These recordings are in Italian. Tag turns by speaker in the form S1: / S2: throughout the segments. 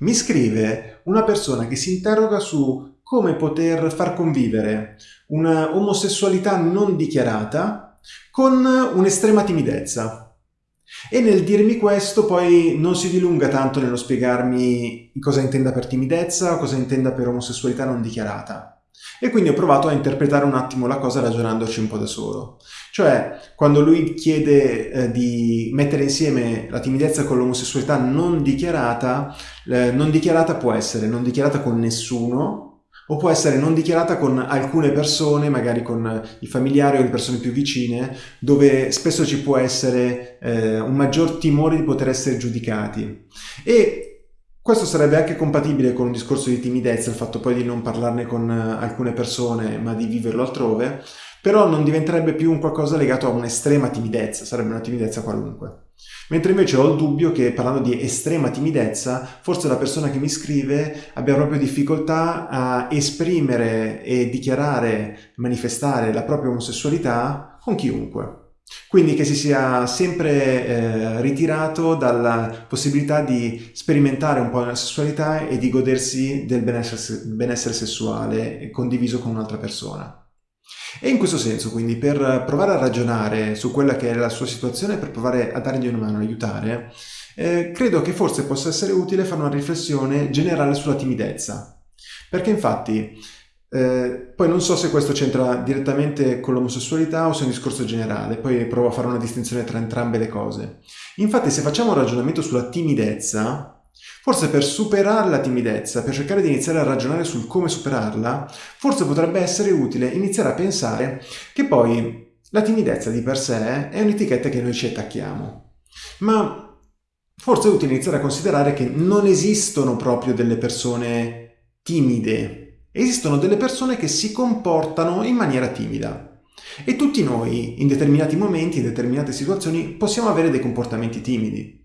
S1: mi scrive una persona che si interroga su come poter far convivere una omosessualità non dichiarata con un'estrema timidezza. E nel dirmi questo poi non si dilunga tanto nello spiegarmi cosa intenda per timidezza cosa intenda per omosessualità non dichiarata. E quindi ho provato a interpretare un attimo la cosa ragionandoci un po' da solo. Cioè, quando lui chiede eh, di mettere insieme la timidezza con l'omosessualità non dichiarata, eh, non dichiarata può essere non dichiarata con nessuno, o può essere non dichiarata con alcune persone, magari con i familiari o le persone più vicine, dove spesso ci può essere eh, un maggior timore di poter essere giudicati. E questo sarebbe anche compatibile con un discorso di timidezza, il fatto poi di non parlarne con alcune persone, ma di viverlo altrove, però non diventerebbe più un qualcosa legato a un'estrema timidezza, sarebbe una timidezza qualunque. Mentre invece ho il dubbio che parlando di estrema timidezza, forse la persona che mi scrive abbia proprio difficoltà a esprimere e dichiarare, manifestare la propria omosessualità con chiunque. Quindi che si sia sempre eh, ritirato dalla possibilità di sperimentare un po' la sessualità e di godersi del benessere, benessere sessuale condiviso con un'altra persona. E in questo senso, quindi, per provare a ragionare su quella che è la sua situazione, per provare a dargli una mano, aiutare, eh, credo che forse possa essere utile fare una riflessione generale sulla timidezza. Perché infatti, eh, poi non so se questo c'entra direttamente con l'omosessualità o se è un discorso generale, poi provo a fare una distinzione tra entrambe le cose. Infatti, se facciamo un ragionamento sulla timidezza, Forse per superare la timidezza, per cercare di iniziare a ragionare sul come superarla, forse potrebbe essere utile iniziare a pensare che poi la timidezza di per sé è un'etichetta che noi ci attacchiamo. Ma forse è utile iniziare a considerare che non esistono proprio delle persone timide, esistono delle persone che si comportano in maniera timida. E tutti noi, in determinati momenti, in determinate situazioni, possiamo avere dei comportamenti timidi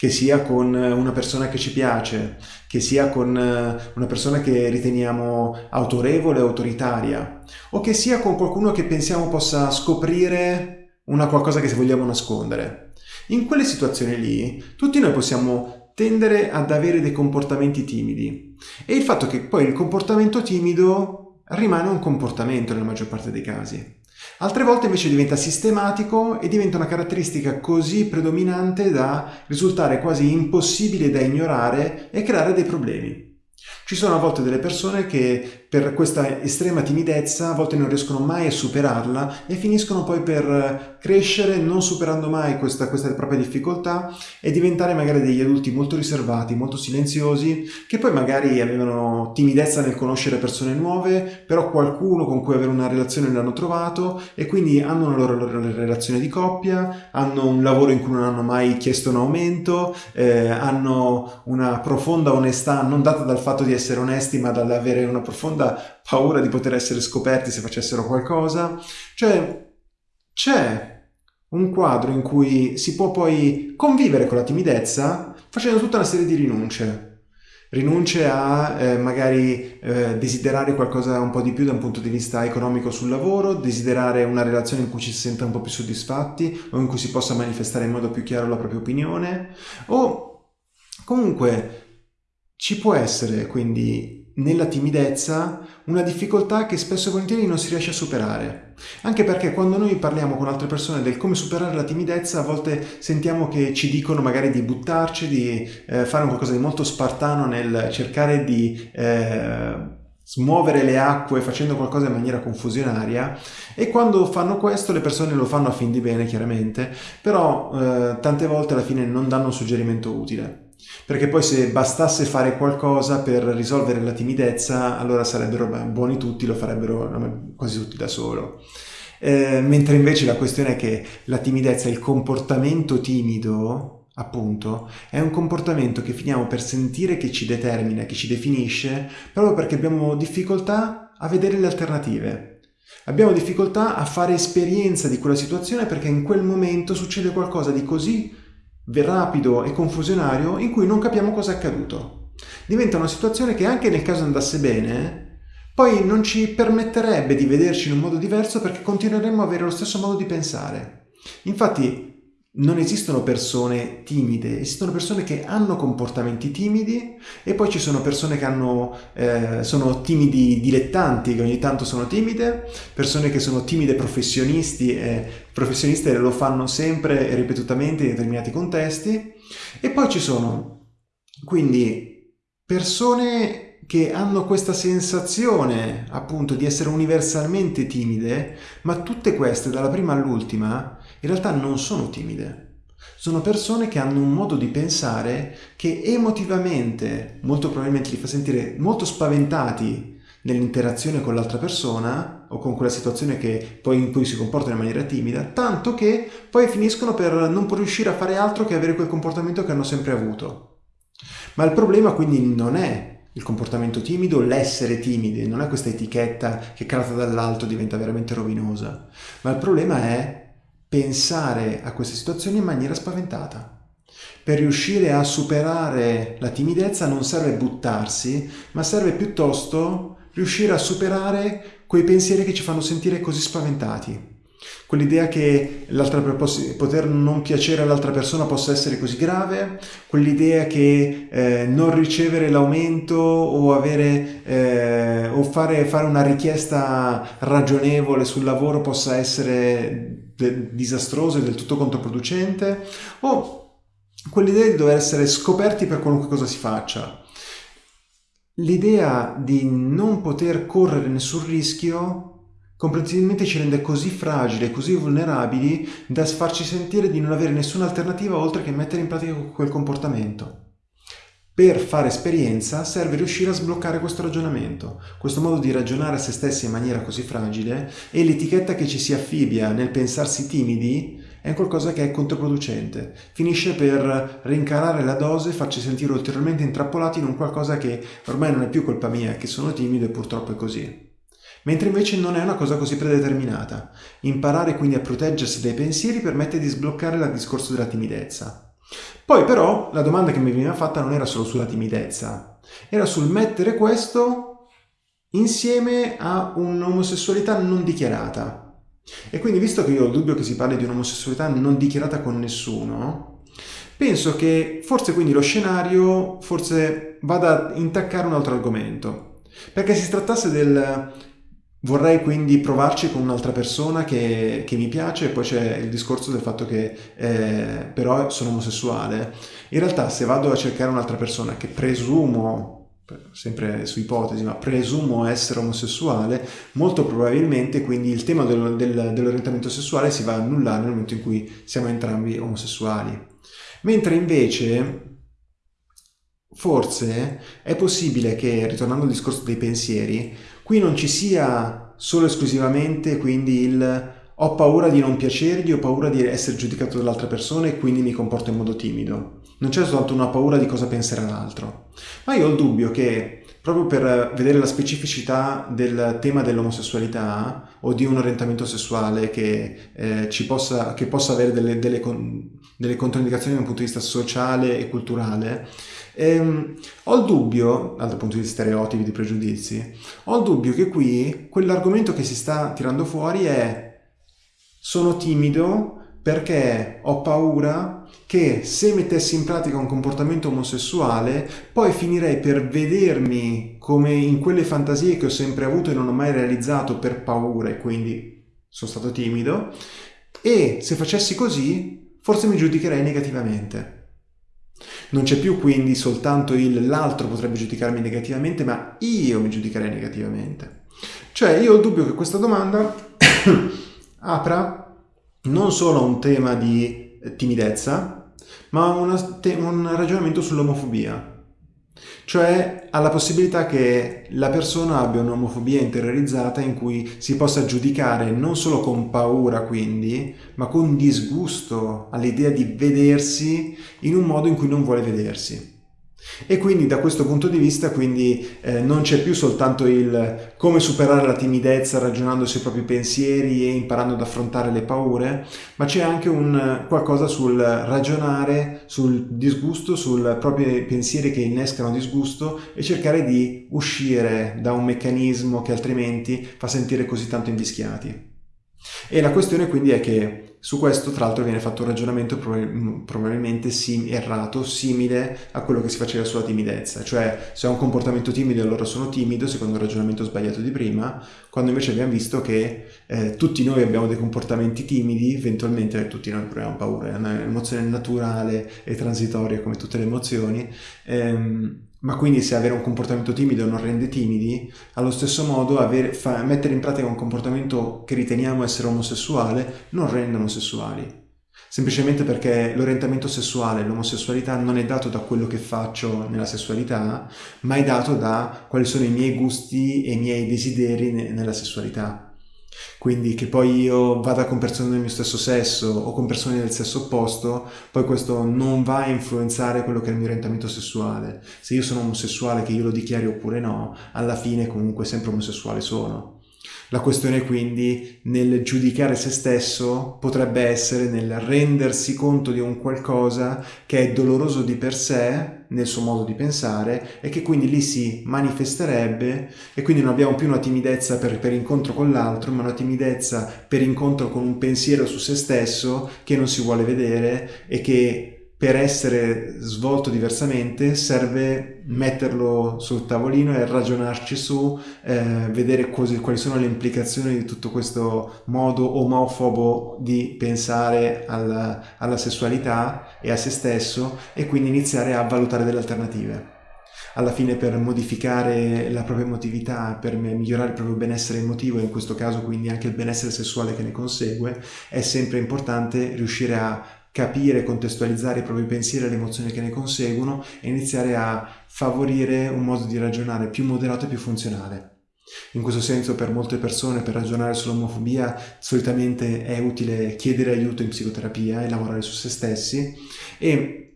S1: che sia con una persona che ci piace, che sia con eh, una persona che riteniamo autorevole, autoritaria, o che sia con qualcuno che pensiamo possa scoprire una qualcosa che vogliamo nascondere. In quelle situazioni lì, tutti noi possiamo tendere ad avere dei comportamenti timidi e il fatto che poi il comportamento timido rimane un comportamento nella maggior parte dei casi. Altre volte invece diventa sistematico e diventa una caratteristica così predominante da risultare quasi impossibile da ignorare e creare dei problemi. Ci sono a volte delle persone che per questa estrema timidezza a volte non riescono mai a superarla e finiscono poi per crescere non superando mai questa, questa propria difficoltà e diventare magari degli adulti molto riservati, molto silenziosi, che poi magari avevano timidezza nel conoscere persone nuove, però qualcuno con cui avere una relazione l'hanno trovato e quindi hanno una loro, loro relazione di coppia, hanno un lavoro in cui non hanno mai chiesto un aumento, eh, hanno una profonda onestà non data dal fatto di essere onesti ma dall'avere una profonda profonda paura di poter essere scoperti se facessero qualcosa. Cioè, c'è un quadro in cui si può poi convivere con la timidezza facendo tutta una serie di rinunce. Rinunce a eh, magari eh, desiderare qualcosa un po' di più da un punto di vista economico sul lavoro, desiderare una relazione in cui ci si senta un po' più soddisfatti o in cui si possa manifestare in modo più chiaro la propria opinione o comunque ci può essere quindi nella timidezza una difficoltà che spesso e volentieri non si riesce a superare. Anche perché quando noi parliamo con altre persone del come superare la timidezza, a volte sentiamo che ci dicono magari di buttarci, di eh, fare qualcosa di molto spartano nel cercare di eh, smuovere le acque facendo qualcosa in maniera confusionaria e quando fanno questo le persone lo fanno a fin di bene chiaramente, però eh, tante volte alla fine non danno un suggerimento utile. Perché poi se bastasse fare qualcosa per risolvere la timidezza, allora sarebbero buoni tutti, lo farebbero quasi tutti da solo. Eh, mentre invece la questione è che la timidezza, il comportamento timido, appunto, è un comportamento che finiamo per sentire che ci determina, che ci definisce, proprio perché abbiamo difficoltà a vedere le alternative. Abbiamo difficoltà a fare esperienza di quella situazione perché in quel momento succede qualcosa di così rapido e confusionario in cui non capiamo cosa è accaduto. Diventa una situazione che anche nel caso andasse bene, poi non ci permetterebbe di vederci in un modo diverso perché continueremmo a avere lo stesso modo di pensare. Infatti, non esistono persone timide, esistono persone che hanno comportamenti timidi e poi ci sono persone che hanno, eh, sono timidi dilettanti, che ogni tanto sono timide, persone che sono timide professionisti e professioniste lo fanno sempre e ripetutamente in determinati contesti. E poi ci sono quindi persone che hanno questa sensazione appunto di essere universalmente timide, ma tutte queste dalla prima all'ultima in realtà non sono timide. Sono persone che hanno un modo di pensare che emotivamente molto probabilmente li fa sentire molto spaventati nell'interazione con l'altra persona o con quella situazione che poi in cui si comportano in maniera timida, tanto che poi finiscono per non riuscire a fare altro che avere quel comportamento che hanno sempre avuto. Ma il problema quindi non è il comportamento timido, l'essere timidi, non è questa etichetta che calata dall'alto diventa veramente rovinosa, ma il problema è pensare a queste situazioni in maniera spaventata. Per riuscire a superare la timidezza non serve buttarsi, ma serve piuttosto riuscire a superare quei pensieri che ci fanno sentire così spaventati. Quell'idea che poter non piacere all'altra persona possa essere così grave, quell'idea che eh, non ricevere l'aumento o, avere, eh, o fare, fare una richiesta ragionevole sul lavoro possa essere disastroso e del tutto controproducente, o quell'idea di dover essere scoperti per qualunque cosa si faccia. L'idea di non poter correre nessun rischio comprensibilmente ci rende così fragili e così vulnerabili da farci sentire di non avere nessuna alternativa oltre che mettere in pratica quel comportamento. Per fare esperienza serve riuscire a sbloccare questo ragionamento, questo modo di ragionare a se stessi in maniera così fragile e l'etichetta che ci si affibbia nel pensarsi timidi è qualcosa che è controproducente, finisce per rincarare la dose e farci sentire ulteriormente intrappolati in un qualcosa che ormai non è più colpa mia, che sono timido e purtroppo è così mentre invece non è una cosa così predeterminata. Imparare quindi a proteggersi dai pensieri permette di sbloccare il discorso della timidezza. Poi però la domanda che mi veniva fatta non era solo sulla timidezza, era sul mettere questo insieme a un'omosessualità non dichiarata. E quindi visto che io ho il dubbio che si parli di un'omosessualità non dichiarata con nessuno, penso che forse quindi lo scenario forse vada a intaccare un altro argomento. Perché si trattasse del Vorrei quindi provarci con un'altra persona che, che, mi piace e poi c'è il discorso del fatto che eh, però sono omosessuale. In realtà se vado a cercare un'altra persona che presumo, sempre su ipotesi, ma presumo essere omosessuale, molto probabilmente quindi il tema del, del, dell'orientamento sessuale si va a annullare nel momento in cui siamo entrambi omosessuali. Mentre invece forse è possibile che, ritornando al discorso dei pensieri, Qui non ci sia solo esclusivamente quindi il ho paura di non piacergli, ho paura di essere giudicato dall'altra persona e quindi mi comporto in modo timido. Non c'è soltanto una paura di cosa penserà l'altro. Ma io ho il dubbio che, proprio per vedere la specificità del tema dell'omosessualità o di un orientamento sessuale che, eh, possa, che possa, avere delle, delle, delle controindicazioni da un punto di vista sociale e culturale, Ehm, ho il dubbio, dal punto di vista stereotipi, di pregiudizi, ho il dubbio che qui quell'argomento che si sta tirando fuori è sono timido perché ho paura che se mettessi in pratica un comportamento omosessuale poi finirei per vedermi come in quelle fantasie che ho sempre avuto e non ho mai realizzato per paura e quindi sono stato timido e se facessi così forse mi giudicherei negativamente. Non c'è più quindi soltanto il l'altro potrebbe giudicarmi negativamente, ma io mi giudicherei negativamente. Cioè io ho il dubbio che questa domanda apra non solo a un tema di timidezza, ma a un ragionamento sull'omofobia. Cioè alla possibilità che la persona abbia un'omofobia interiorizzata in cui si possa giudicare non solo con paura quindi, ma con disgusto all'idea di vedersi in un modo in cui non vuole vedersi. E quindi da questo punto di vista quindi eh, non c'è più soltanto il come superare la timidezza ragionando sui propri pensieri e imparando ad affrontare le paure, ma c'è anche un qualcosa sul ragionare, sul disgusto, sui propri pensieri che innescano disgusto e cercare di uscire da un meccanismo che altrimenti fa sentire così tanto invischiati. E la questione quindi è che Su questo tra l'altro viene fatto un ragionamento probabilmente sim errato, simile a quello che si faceva sulla timidezza, cioè se ho un comportamento timido allora sono timido, secondo il ragionamento sbagliato di prima, quando invece abbiamo visto che eh, tutti noi abbiamo dei comportamenti timidi, eventualmente tutti noi proviamo paura, è un'emozione naturale e transitoria come tutte le emozioni, ehm, ma quindi se avere un comportamento timido non rende timidi, allo stesso modo avere, fa, mettere in pratica un comportamento che riteniamo essere omosessuale non rende omosessuali. Semplicemente perché l'orientamento sessuale, l'omosessualità non è dato da quello che faccio nella sessualità, ma è dato da quali sono i miei gusti e i miei desideri nella sessualità. Quindi che poi io vada con persone del mio stesso sesso o con persone del sesso opposto, poi questo non va a influenzare quello che è il mio orientamento sessuale. Se io sono omosessuale, che io lo dichiari oppure no, alla fine comunque sempre omosessuale sono. La questione quindi nel giudicare se stesso potrebbe essere nel rendersi conto di un qualcosa che è doloroso di per sé nel suo modo di pensare e che quindi lì si manifesterebbe e quindi non abbiamo più una timidezza per, per incontro con l'altro ma una timidezza per incontro con un pensiero su se stesso che non si vuole vedere e che per essere svolto diversamente serve metterlo sul tavolino e ragionarci su, eh, vedere quali, quali sono le implicazioni di tutto questo modo omofobo di pensare alla, alla sessualità e a se stesso e quindi iniziare a valutare delle alternative. Alla fine per modificare la propria emotività, per migliorare il proprio benessere emotivo e in questo caso quindi anche il benessere sessuale che ne consegue, è sempre importante riuscire a capire, contestualizzare i propri pensieri e le emozioni che ne conseguono e iniziare a favorire un modo di ragionare più moderato e più funzionale. In questo senso per molte persone per ragionare sull'omofobia solitamente è utile chiedere aiuto in psicoterapia e lavorare su se stessi e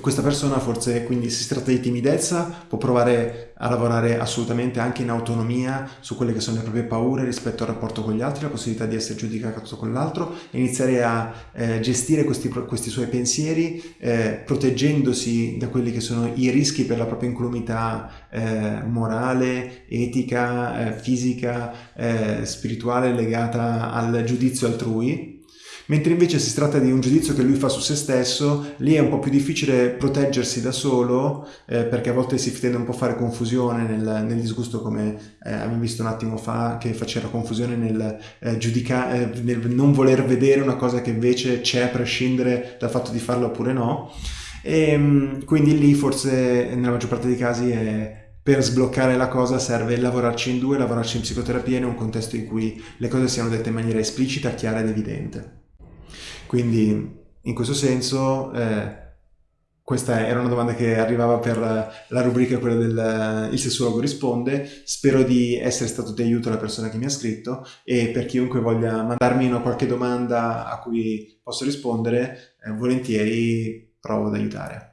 S1: questa persona forse quindi se si tratta di timidezza può provare a lavorare assolutamente anche in autonomia su quelle che sono le proprie paure rispetto al rapporto con gli altri, la possibilità di essere giudicato con l'altro e iniziare a eh, gestire questi, questi, suoi pensieri eh, proteggendosi da quelli che sono i rischi per la propria incolumità eh, morale, etica, eh, fisica, eh, spirituale legata al giudizio altrui mentre invece si tratta di un giudizio che lui fa su se stesso, lì è un po' più difficile proteggersi da solo, eh, perché a volte si tende un po' a fare confusione nel, nel disgusto, come eh, abbiamo visto un attimo fa, che faceva confusione nel, eh, eh, nel non voler vedere una cosa che invece c'è a prescindere dal fatto di farlo oppure no. E ehm, quindi lì forse nella maggior parte dei casi è per sbloccare la cosa serve lavorarci in due, lavorarci in psicoterapia in un contesto in cui le cose siano dette in maniera esplicita, chiara ed evidente. Quindi in questo senso eh, questa era una domanda che arrivava per la rubrica quella del il sessuologo risponde. Spero di essere stato di aiuto alla persona che mi ha scritto e per chiunque voglia mandarmi una qualche domanda a cui posso rispondere eh, volentieri provo ad aiutare